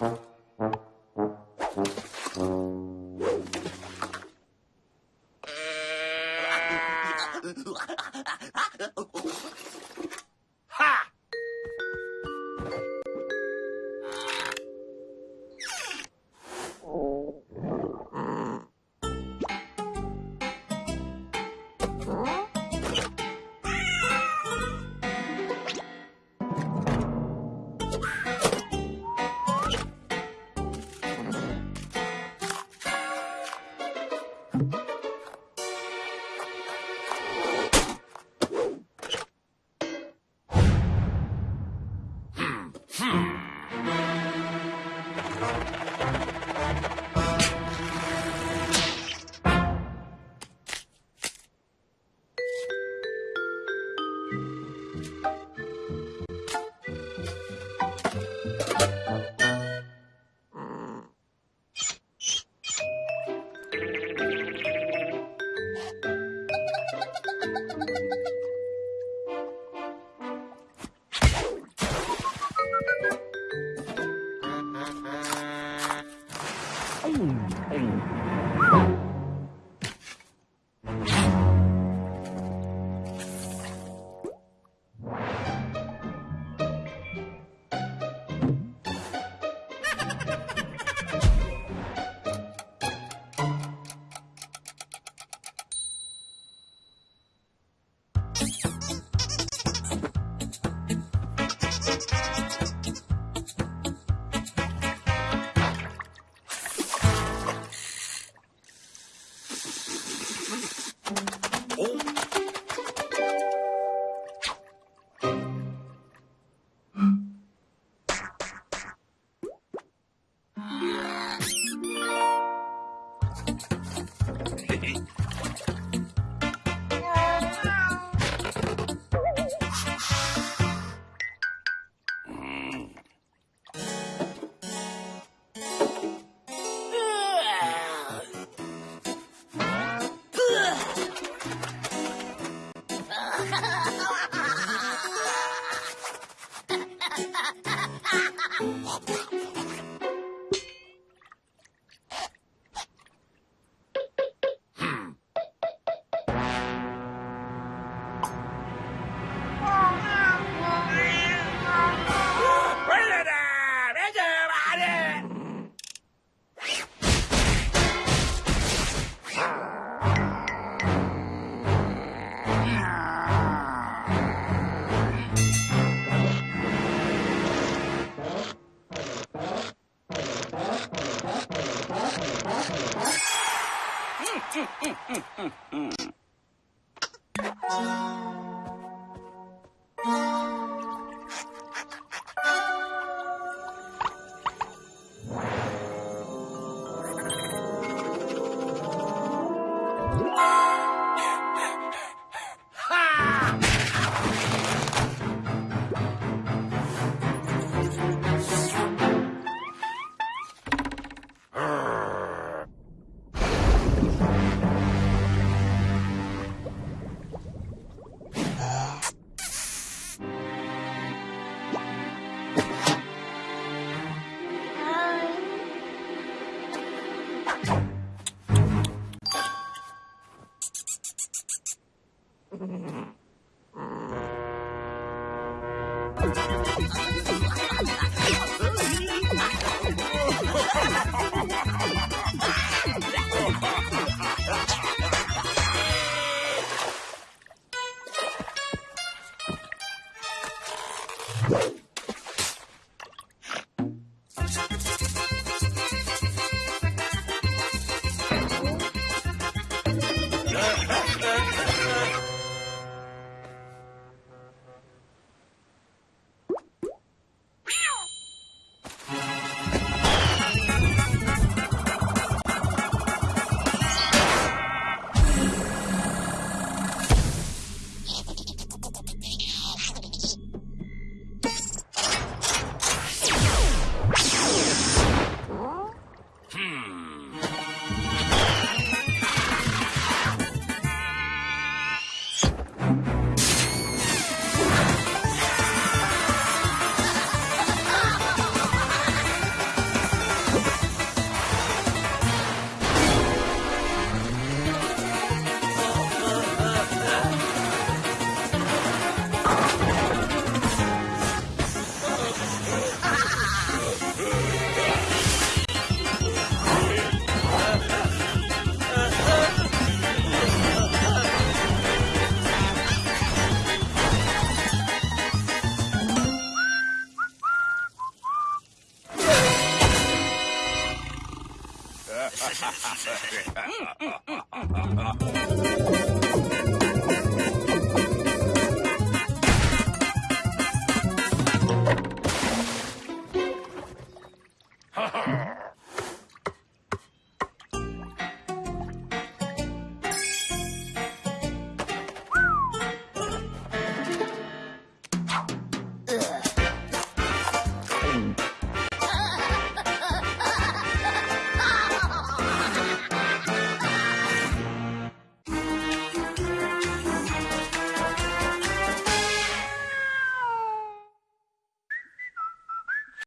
Huh? Música うんうんうんうん 음. Ah.